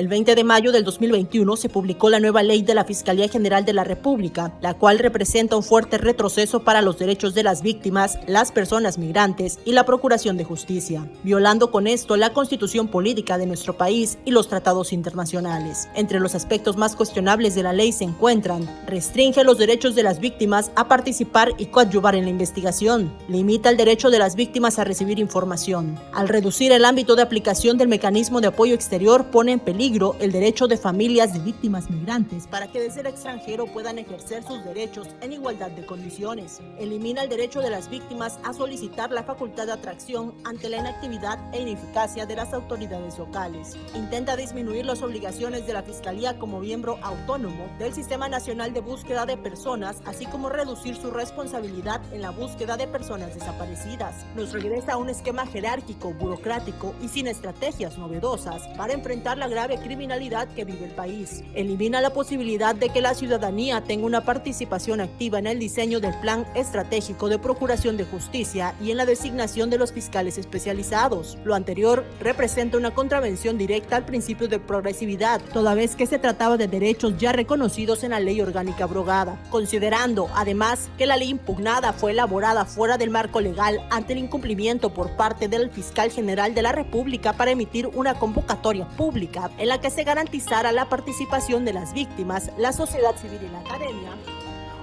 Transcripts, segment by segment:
El 20 de mayo del 2021 se publicó la nueva ley de la Fiscalía General de la República, la cual representa un fuerte retroceso para los derechos de las víctimas, las personas migrantes y la Procuración de Justicia, violando con esto la constitución política de nuestro país y los tratados internacionales. Entre los aspectos más cuestionables de la ley se encuentran, restringe los derechos de las víctimas a participar y coadyuvar en la investigación, limita el derecho de las víctimas a recibir información. Al reducir el ámbito de aplicación del mecanismo de apoyo exterior, pone en peligro el derecho de familias de víctimas migrantes para que de ser extranjero puedan ejercer sus derechos en igualdad de condiciones. Elimina el derecho de las víctimas a solicitar la facultad de atracción ante la inactividad e ineficacia de las autoridades locales. Intenta disminuir las obligaciones de la Fiscalía como miembro autónomo del Sistema Nacional de Búsqueda de Personas, así como reducir su responsabilidad en la búsqueda de personas desaparecidas. Nos regresa a un esquema jerárquico, burocrático y sin estrategias novedosas para enfrentar la grave criminalidad que vive el país. Elimina la posibilidad de que la ciudadanía tenga una participación activa en el diseño del plan estratégico de procuración de justicia y en la designación de los fiscales especializados. Lo anterior representa una contravención directa al principio de progresividad, toda vez que se trataba de derechos ya reconocidos en la ley orgánica abrogada, considerando además que la ley impugnada fue elaborada fuera del marco legal ante el incumplimiento por parte del fiscal general de la República para emitir una convocatoria pública en la que se garantizara la participación de las víctimas, la sociedad civil y la academia.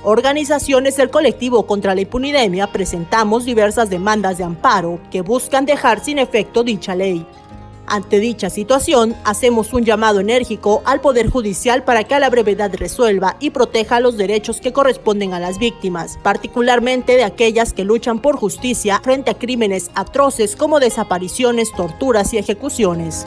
Organizaciones del colectivo contra la impunidemia presentamos diversas demandas de amparo que buscan dejar sin efecto dicha ley. Ante dicha situación, hacemos un llamado enérgico al Poder Judicial para que a la brevedad resuelva y proteja los derechos que corresponden a las víctimas, particularmente de aquellas que luchan por justicia frente a crímenes atroces como desapariciones, torturas y ejecuciones.